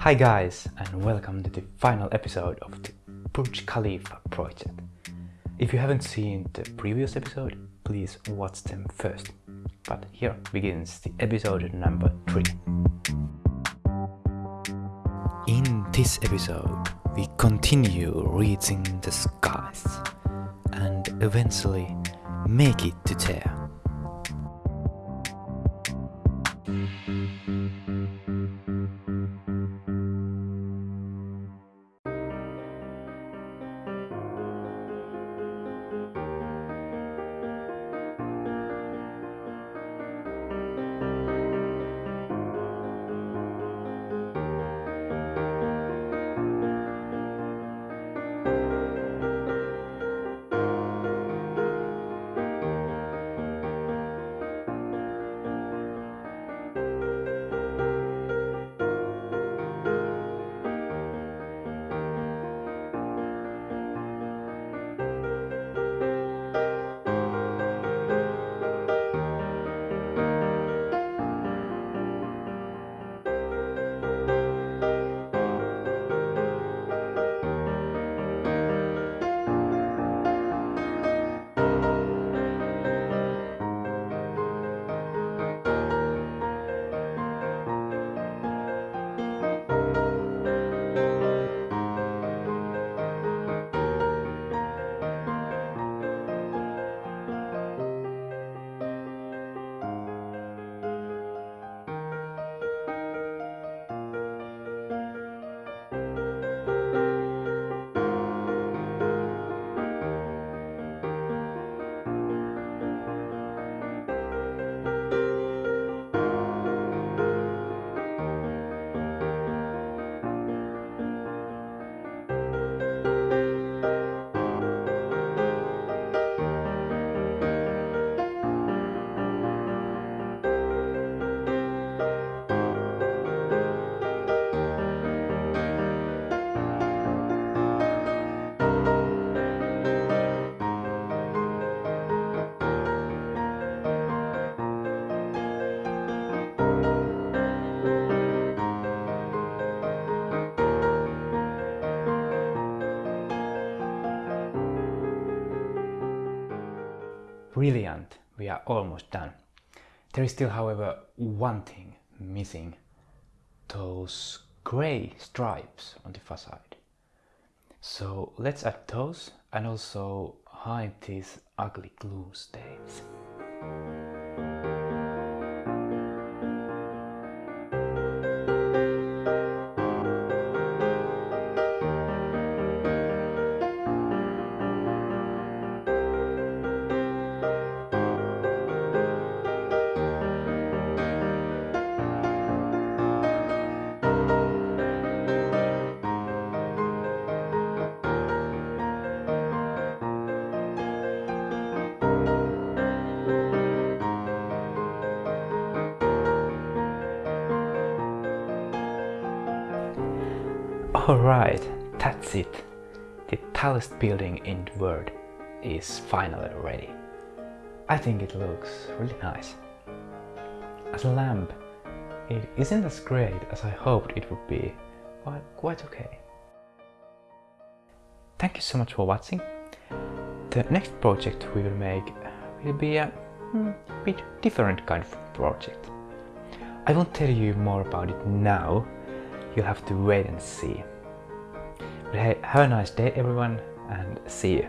Hi guys and welcome to the final episode of the Burj Khalifa project. If you haven't seen the previous episode, please watch them first. But here begins the episode number 3. In this episode, we continue reaching the skies and eventually make it to there. Brilliant, we are almost done. There is still however one thing missing. Those grey stripes on the facade. So let's add those and also hide these ugly glue stains. Alright, that's it. The tallest building in the world is finally ready. I think it looks really nice. As a lamp, it isn't as great as I hoped it would be, but quite okay. Thank you so much for watching. The next project we will make will be a hmm, bit different kind of project. I won't tell you more about it now, you'll have to wait and see. But hey, have a nice day everyone and see you.